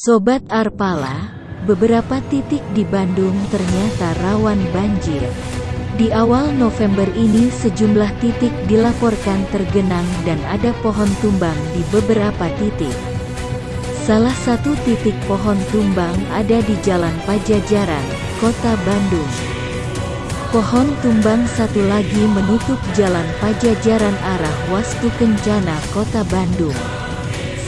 Sobat Arpala, beberapa titik di Bandung ternyata rawan banjir. Di awal November ini sejumlah titik dilaporkan tergenang dan ada pohon tumbang di beberapa titik. Salah satu titik pohon tumbang ada di Jalan Pajajaran, Kota Bandung. Pohon tumbang satu lagi menutup Jalan Pajajaran arah Wastu Kencana, Kota Bandung.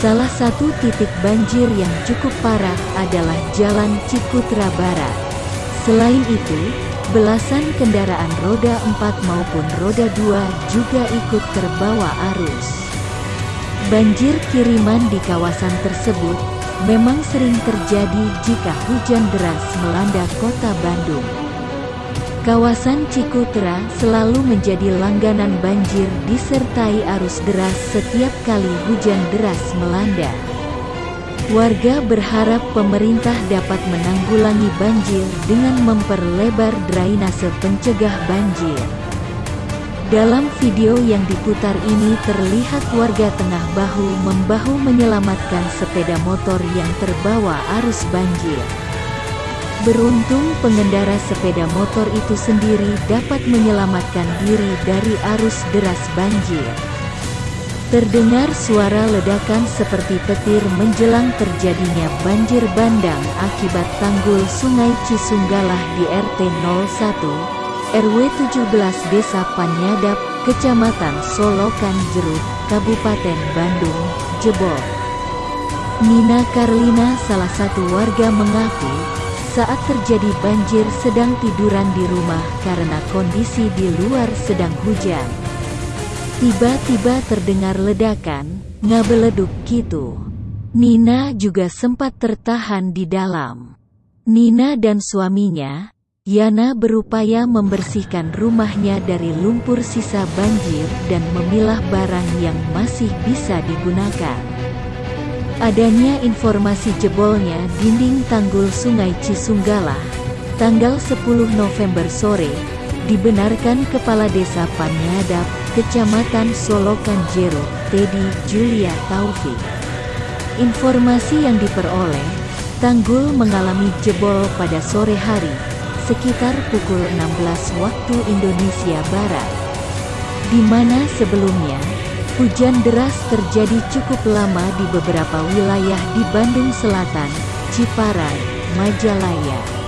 Salah satu titik banjir yang cukup parah adalah Jalan Cikutra Barat. Selain itu, belasan kendaraan roda 4 maupun roda 2 juga ikut terbawa arus. Banjir kiriman di kawasan tersebut memang sering terjadi jika hujan deras melanda kota Bandung. Kawasan Cikutra selalu menjadi langganan banjir disertai arus deras setiap kali hujan deras melanda. Warga berharap pemerintah dapat menanggulangi banjir dengan memperlebar drainase pencegah banjir. Dalam video yang diputar ini terlihat warga tengah bahu-membahu menyelamatkan sepeda motor yang terbawa arus banjir. Beruntung pengendara sepeda motor itu sendiri dapat menyelamatkan diri dari arus deras banjir. Terdengar suara ledakan seperti petir menjelang terjadinya banjir bandang akibat tanggul sungai Cisunggalah di RT 01, RW 17 Desa Panyadap, Kecamatan Solokan Jeruk, Kabupaten Bandung, jebol. Nina Karlina salah satu warga mengaku, saat terjadi banjir sedang tiduran di rumah karena kondisi di luar sedang hujan. Tiba-tiba terdengar ledakan, ngabeleduk gitu. Nina juga sempat tertahan di dalam. Nina dan suaminya, Yana berupaya membersihkan rumahnya dari lumpur sisa banjir dan memilah barang yang masih bisa digunakan. Adanya informasi jebolnya dinding tanggul Sungai Cisunggalah, tanggal 10 November sore, dibenarkan Kepala Desa Panyadap, Kecamatan Solokan Jero, Teddy Julia Taufik. Informasi yang diperoleh, tanggul mengalami jebol pada sore hari, sekitar pukul 16 waktu Indonesia Barat. Di mana sebelumnya, Hujan deras terjadi cukup lama di beberapa wilayah di Bandung Selatan, Ciparai, Majalaya,